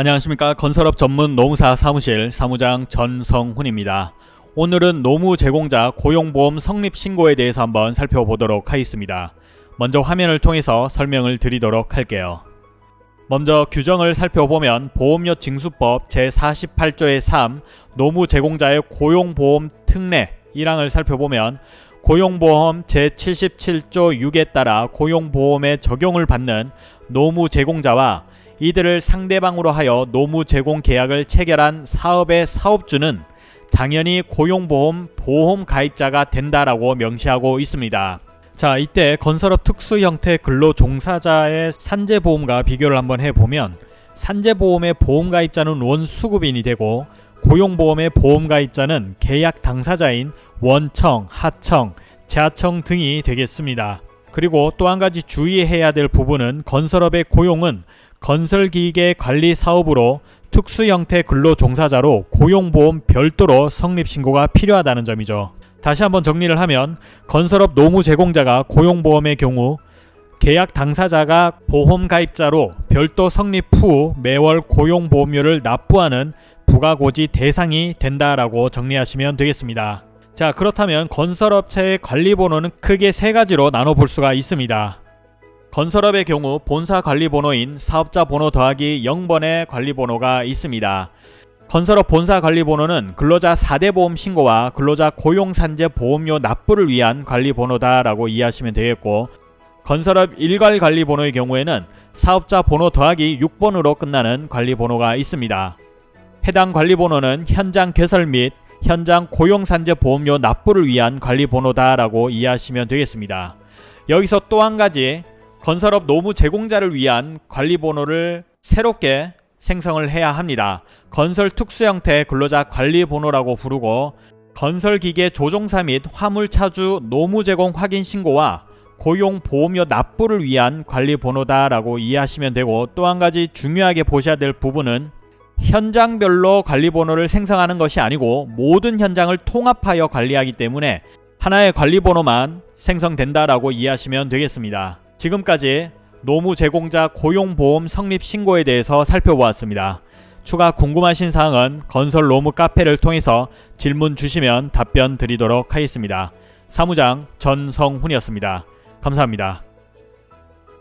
안녕하십니까 건설업 전문 노무사 사무실 사무장 전성훈입니다. 오늘은 노무 제공자 고용보험 성립 신고에 대해서 한번 살펴보도록 하겠습니다. 먼저 화면을 통해서 설명을 드리도록 할게요. 먼저 규정을 살펴보면 보험료 징수법 제48조의 3 노무 제공자의 고용보험 특례 1항을 살펴보면 고용보험 제77조 6에 따라 고용보험에 적용을 받는 노무 제공자와 이들을 상대방으로 하여 노무 제공 계약을 체결한 사업의 사업주는 당연히 고용보험 보험 가입자가 된다라고 명시하고 있습니다. 자 이때 건설업 특수 형태 근로 종사자의 산재보험과 비교를 한번 해보면 산재보험의 보험가입자는 원수급인이 되고 고용보험의 보험가입자는 계약 당사자인 원청, 하청, 재하청 등이 되겠습니다. 그리고 또 한 가지 주의해야 될 부분은 건설업의 고용은 건설기계 관리 사업으로 특수 형태 근로 종사자로 고용보험 별도로 성립신고가 필요하다는 점이죠. 다시 한번 정리를 하면 건설업 노무 제공자가 고용보험의 경우 계약 당사자가 보험 가입자로 별도 성립 후 매월 고용보험료를 납부하는 부가고지 대상이 된다라고 정리하시면 되겠습니다. 자 그렇다면 건설업체의 관리번호는 크게 세 가지로 나눠볼 수가 있습니다. 건설업의 경우 본사 관리번호인 사업자 번호 더하기 0번의 관리번호가 있습니다. 건설업 본사 관리번호는 근로자 4대 보험 신고와 근로자 고용산재 보험료 납부를 위한 관리번호다 라고 이해하시면 되겠고 건설업 일괄 관리번호의 경우에는 사업자 번호 더하기 6번으로 끝나는 관리번호가 있습니다. 해당 관리번호는 현장 개설 및 현장 고용산재 보험료 납부를 위한 관리번호다 라고 이해하시면 되겠습니다. 여기서 또 한 가지 건설업 노무 제공자를 위한 관리번호를 새롭게 생성을 해야 합니다. 건설 특수 형태 근로자 관리번호라고 부르고 건설기계 조종사 및 화물차주 노무 제공 확인 신고와 고용 보험료 납부를 위한 관리번호다라고 이해하시면 되고 또 한 가지 중요하게 보셔야 될 부분은 현장별로 관리번호를 생성하는 것이 아니고 모든 현장을 통합하여 관리하기 때문에 하나의 관리번호만 생성된다라고 이해하시면 되겠습니다. 지금까지 노무 제공자 고용보험 성립 신고에 대해서 살펴보았습니다. 추가 궁금하신 사항은 건설 노무 카페를 통해서 질문 주시면 답변 드리도록 하겠습니다. 사무장 전성훈이었습니다. 감사합니다.